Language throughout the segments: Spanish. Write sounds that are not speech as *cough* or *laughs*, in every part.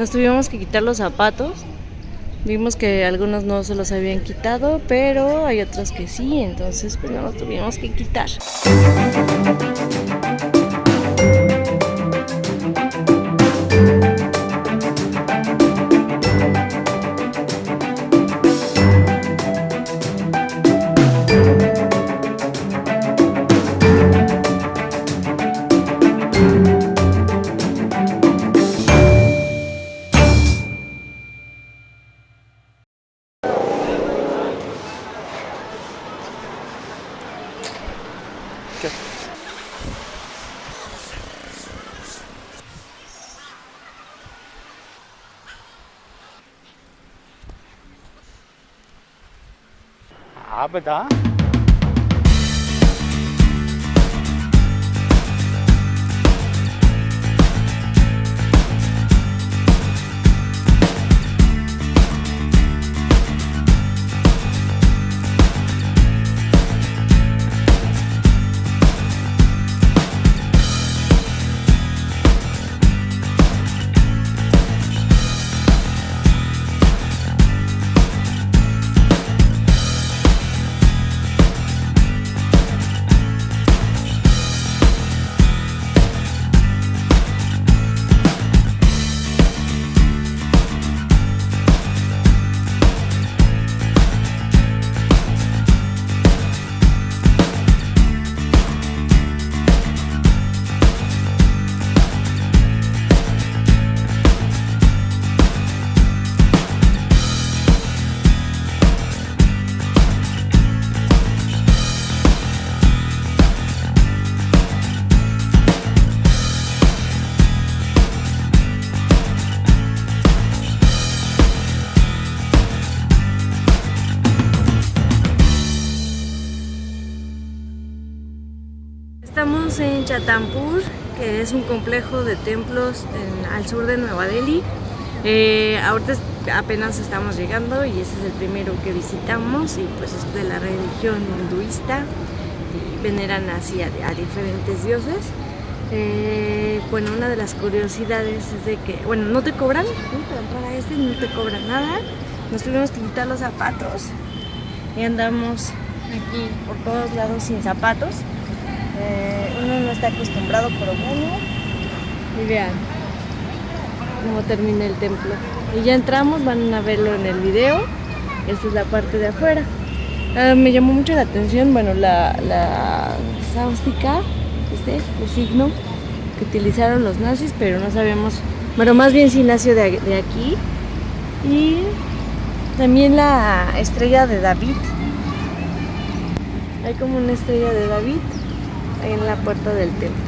Nos tuvimos que quitar los zapatos. Vimos que algunos no se los habían quitado, pero hay otros que sí, entonces pues no los tuvimos que quitar. Farbe da. 다. Estamos en Chatampur, que es un complejo de templos al sur de Nueva Delhi. Eh, ahorita apenas estamos llegando y este es el primero que visitamos y pues es de la religión hinduista y veneran así a, diferentes dioses. Eh, bueno, una de las curiosidades es de que, bueno, no te cobran, ¿no? a este no te cobran nada. Nos tuvimos que quitar los zapatos y andamos aquí por todos lados sin zapatos. Eh, uno no está acostumbrado, pero bueno. Y vean cómo termina el templo. Y ya entramos, van a verlo en el video. Esta es la parte de afuera. Ah, me llamó mucho la atención, bueno, la, la sáustica, este, el signo que utilizaron los nazis, pero no sabemos, bueno, más bien si nació de, de aquí. Y también la estrella de David. Hay como una estrella de David en la puerta del templo.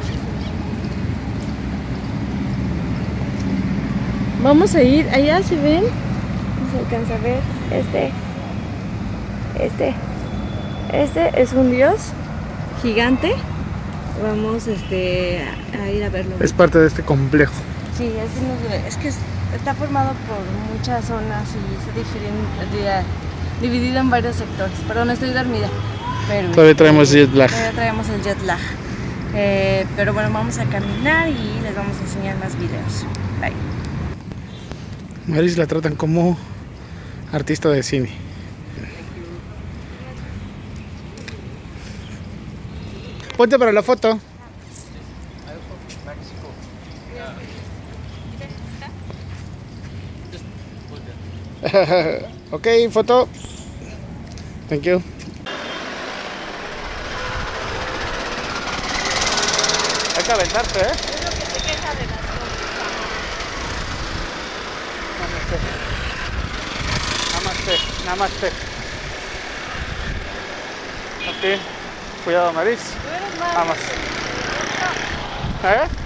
Vamos a ir, allá se ven, no se alcanza a ver, este, este, este es un dios gigante. Vamos este, a, ir a verlo. Es parte de este complejo. Sí, así nos- es que es- está formado por muchas zonas y di- dividido en varios sectores. Perdón, estoy dormida. Todavía traemos jet lag. Todavía traemos el jet lag. Eh, pero bueno, vamos a caminar y les vamos a enseñar más videos. Bye. Maris la tratan como artista de cine. Ponte para la foto. *laughs* ok, foto. Thank you. Hay que aventarse, ¿eh? Namaste, namaste. Ok, cuidado, Maris. Vamos. ¿Eh?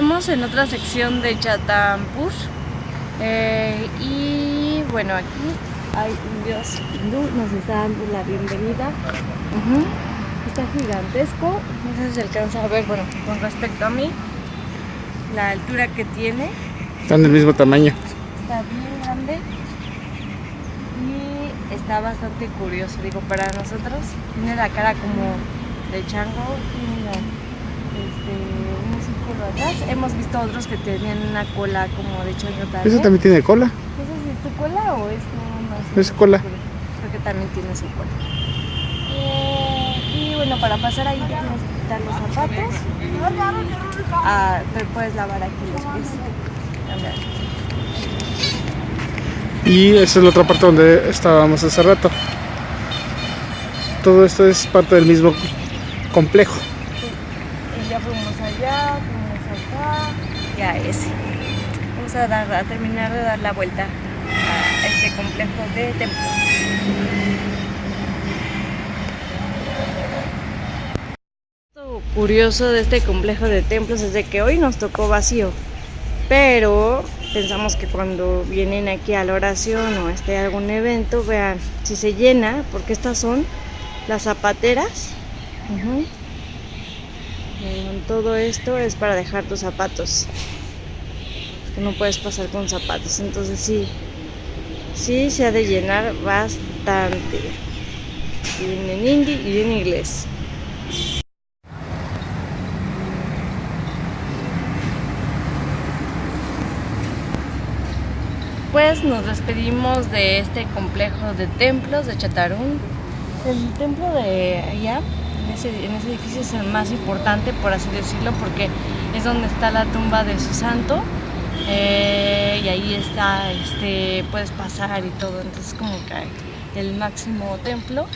Estamos en otra sección de Chatampur eh, y bueno, aquí hay un dios hindú, nos está dando la bienvenida. Está gigantesco, no sé si se alcanza a ver, bueno, con respecto a mí, la altura que tiene, Están del mismo tamaño. está bien grande y está bastante curioso, digo, para nosotros. Tiene la cara como de chango, tiene la- este, atrás. Hemos visto otros que tenían una cola como de también. ¿Ese también tiene cola? Si es tu cola o es nada más. Es cola. Creo que también tiene su cola. Eh, y bueno, para pasar ahí tienes que quitar los zapatos. Ah, te puedes lavar aquí los pies. Y esa es la otra parte donde estábamos hace rato. Todo esto es parte del mismo complejo. Y ya fuimos allá, fuimos acá y a ese. Vamos a, dar, a terminar de dar la vuelta a este complejo de templos. Lo curioso de este complejo de templos es de que hoy nos tocó vacío, pero pensamos que cuando vienen aquí a la oración o esté algún evento, vean si se llena, porque estas son las zapateras. Eh, todo esto es para dejar tus zapatos. Que no puedes pasar con zapatos. Entonces sí, sí se ha de llenar bastante. Y en hindi y en inglés. Pues nos despedimos de este complejo de templos de Chatarún. El templo de allá, en ese, edificio, es el más importante, por así decirlo, porque es donde está la tumba de su santo. eh, y ahí está, este, puedes pasar y todo. Entonces, como que el máximo templo.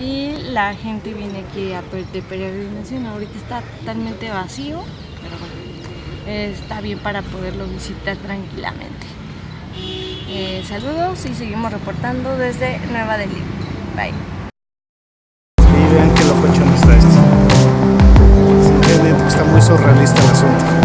Y la gente viene aquí a de peregrinación. Ahorita está totalmente vacío, pero está bien para poderlo visitar tranquilamente. Eh, saludos y seguimos reportando desde Nueva Delhi. Bye. Surrealista el